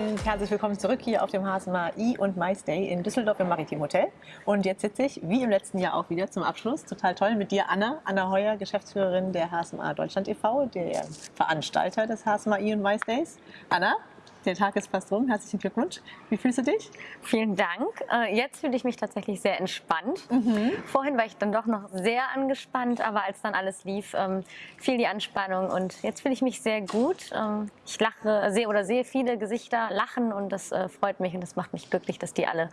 und herzlich willkommen zurück hier auf dem HSMA I und My Stay in Düsseldorf im Maritim Hotel. Und jetzt sitze ich, wie im letzten Jahr auch wieder, zum Abschluss, total toll, mit dir, Anna. Anna Heuer, Geschäftsführerin der HSMA Deutschland e.V., der Veranstalter des HSMA I und My Stays. Anna, der Tag ist fast rum. Herzlichen Glückwunsch. Wie fühlst du dich? Vielen Dank. Äh, jetzt fühle ich mich tatsächlich sehr entspannt. Mhm. Vorhin war ich dann doch noch sehr angespannt, aber als dann alles lief, ähm, fiel die Anspannung und jetzt fühle ich mich sehr gut. Ähm, ich lache, sehe oder sehe viele Gesichter lachen und das äh, freut mich und das macht mich glücklich, dass die alle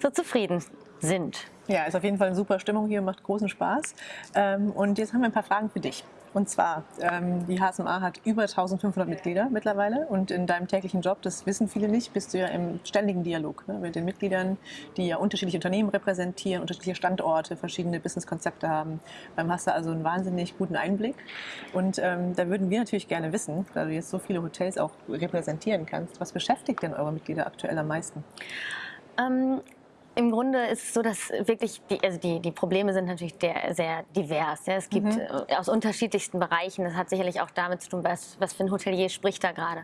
so zufrieden sind. Ja, ist auf jeden Fall eine super Stimmung hier, macht großen Spaß. Ähm, und jetzt haben wir ein paar Fragen für dich. Und zwar, ähm, die HSMA hat über 1500 Mitglieder mittlerweile und in deinem täglichen Job, das wissen viele nicht, bist du ja im ständigen Dialog ne, mit den Mitgliedern, die ja unterschiedliche Unternehmen repräsentieren, unterschiedliche Standorte, verschiedene Businesskonzepte haben. Dann hast du also einen wahnsinnig guten Einblick. Und ähm, da würden wir natürlich gerne wissen, da du jetzt so viele Hotels auch repräsentieren kannst, was beschäftigt denn eure Mitglieder aktuell am meisten? Ähm, im Grunde ist es so, dass wirklich die, also die, die Probleme sind natürlich der, sehr divers. Ja. Es gibt mhm. Aus unterschiedlichsten Bereichen. Das hat sicherlich auch damit zu tun, was, was für ein Hotelier spricht da gerade.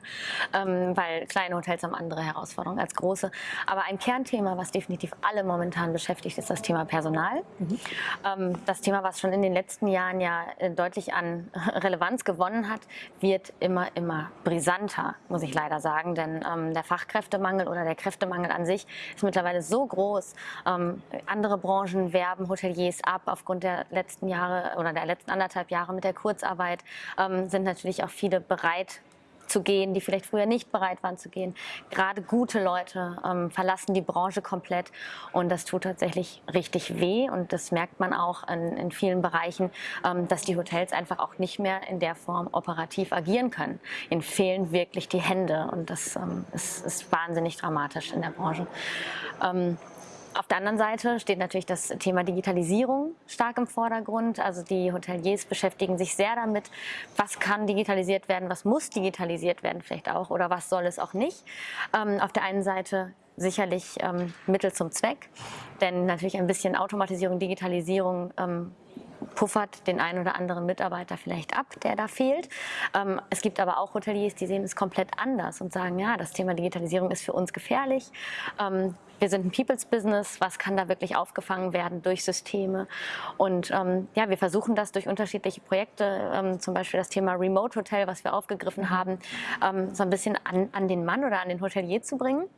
Ähm, weil kleine Hotels haben andere Herausforderungen als große. Aber ein Kernthema, was definitiv alle momentan beschäftigt, ist das Thema Personal. Mhm. Ähm, das Thema, was schon in den letzten Jahren ja äh, deutlich an Relevanz gewonnen hat, wird immer, immer brisanter, muss ich leider sagen. Denn ähm, der Fachkräftemangel oder der Kräftemangel an sich ist mittlerweile so groß, aus. Ähm, andere Branchen werben Hoteliers ab aufgrund der letzten Jahre oder der letzten anderthalb Jahre mit der Kurzarbeit. Ähm, sind natürlich auch viele bereit, zu gehen, die vielleicht früher nicht bereit waren zu gehen. Gerade gute Leute ähm, verlassen die Branche komplett und das tut tatsächlich richtig weh und das merkt man auch in, in vielen Bereichen, ähm, dass die Hotels einfach auch nicht mehr in der Form operativ agieren können. Ihnen fehlen wirklich die Hände und das ähm, ist, ist, wahnsinnig dramatisch in der Branche. Ähm, auf der anderen Seite steht natürlich das Thema Digitalisierung stark im Vordergrund. Also die Hoteliers beschäftigen sich sehr damit, was kann digitalisiert werden, was muss digitalisiert werden vielleicht auch oder was soll es auch nicht. Ähm, auf der einen Seite sicherlich ähm, Mittel zum Zweck, denn natürlich ein bisschen Automatisierung, Digitalisierung ähm, puffert den einen oder anderen Mitarbeiter vielleicht ab, der da fehlt. Ähm, es gibt aber auch Hoteliers, die sehen es komplett anders und sagen, ja, das Thema Digitalisierung ist für uns gefährlich. Ähm, wir sind ein People's Business, was kann da wirklich aufgefangen werden durch Systeme? Und ähm, ja, wir versuchen das durch unterschiedliche Projekte, ähm, zum Beispiel das Thema Remote Hotel, was wir aufgegriffen haben, ähm, so ein bisschen an, an den Mann oder an den Hotelier zu bringen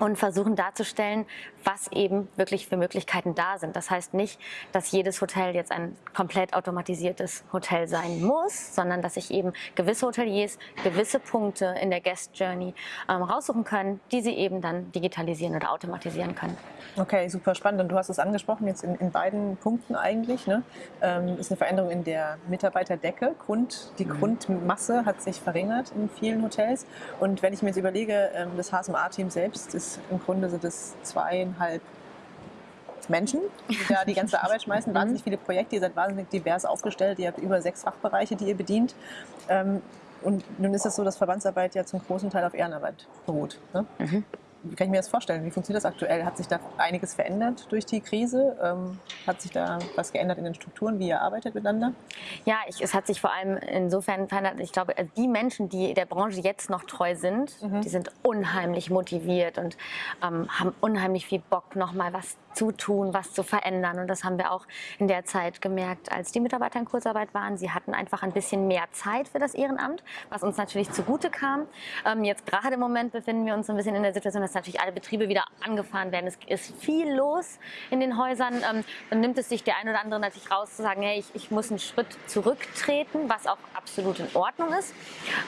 und versuchen darzustellen, was eben wirklich für Möglichkeiten da sind. Das heißt nicht, dass jedes Hotel jetzt ein komplett automatisiertes Hotel sein muss, sondern dass sich eben gewisse Hoteliers gewisse Punkte in der Guest Journey ähm, raussuchen können, die sie eben dann digitalisieren oder automatisieren können. Okay, super spannend. Und du hast es angesprochen, jetzt in, in beiden Punkten eigentlich. Ne? Ähm, ist eine Veränderung in der Mitarbeiterdecke. Grund, die mhm. Grundmasse hat sich verringert in vielen Hotels. Und wenn ich mir jetzt überlege, ähm, das HSMA-Team selbst ist im Grunde so das zweieinhalb Menschen, die da die ganze Arbeit schmeißen. Mhm. Wahnsinnig viele Projekte, ihr seid wahnsinnig divers aufgestellt. Ihr habt über sechs Fachbereiche, die ihr bedient. Ähm, und nun ist es so, dass Verbandsarbeit ja zum großen Teil auf Ehrenarbeit beruht. Ne? Mhm wie kann ich mir das vorstellen? Wie funktioniert das aktuell? Hat sich da einiges verändert durch die Krise? Ähm, hat sich da was geändert in den Strukturen, wie ihr arbeitet miteinander? Ja, ich, es hat sich vor allem insofern verändert. Ich glaube, die Menschen, die der Branche jetzt noch treu sind, mhm. die sind unheimlich motiviert und ähm, haben unheimlich viel Bock, nochmal was zu tun, was zu verändern. Und das haben wir auch in der Zeit gemerkt, als die Mitarbeiter in Kurzarbeit waren. Sie hatten einfach ein bisschen mehr Zeit für das Ehrenamt, was uns natürlich zugute kam. Ähm, jetzt gerade im Moment befinden wir uns ein bisschen in der Situation, dass natürlich alle Betriebe wieder angefahren werden. Es ist viel los in den Häusern. Ähm, dann nimmt es sich der ein oder andere natürlich raus zu sagen, hey, ich, ich muss einen Schritt zurücktreten, was auch absolut in Ordnung ist.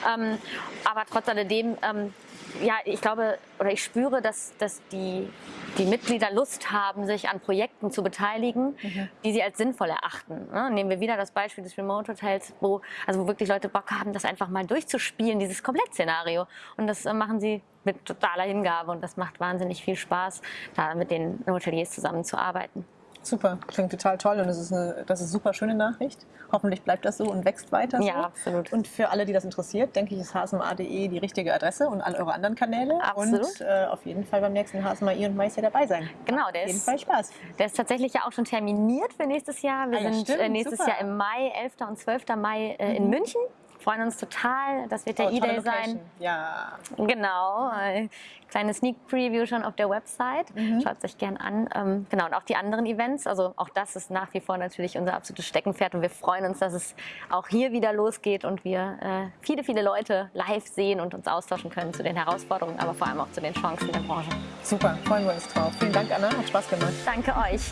Ähm, aber trotz alledem ähm, ja, ich glaube oder ich spüre, dass, dass die, die Mitglieder Lust haben, sich an Projekten zu beteiligen, mhm. die sie als sinnvoll erachten. Ne? Nehmen wir wieder das Beispiel des Remote Hotels, wo, also wo wirklich Leute Bock haben, das einfach mal durchzuspielen, dieses Komplettszenario. Und das äh, machen sie mit totaler Hingabe und das macht wahnsinnig viel Spaß, da mit den Hoteliers zusammenzuarbeiten. Super, klingt total toll und das ist eine, das ist eine super schöne Nachricht. Hoffentlich bleibt das so und wächst weiter so. Ja, absolut. Und für alle, die das interessiert, denke ich, ist hsma.de die richtige Adresse und alle eure anderen Kanäle. Absolut. Und äh, auf jeden Fall beim nächsten HSMA und Meister dabei sein. Genau, der auf jeden ist, Fall Spaß. Der ist tatsächlich ja auch schon terminiert für nächstes Jahr. Wir ah, ja, sind stimmt, äh, nächstes super. Jahr im Mai, 11. und 12. Mai äh, in mhm. München freuen uns total. Das wird der Oh, E-Day sein. Ja. Genau, äh, kleine Sneak Preview schon auf der Website. Mhm. Schaut es euch gern an. Ähm, genau, und auch die anderen Events. Also auch das ist nach wie vor natürlich unser absolutes Steckenpferd und wir freuen uns, dass es auch hier wieder losgeht und wir äh, viele, viele Leute live sehen und uns austauschen können zu den Herausforderungen, aber vor allem auch zu den Chancen der Branche. Super, freuen wir uns drauf. Vielen Dank, Anna. Hat Spaß gemacht. Danke euch.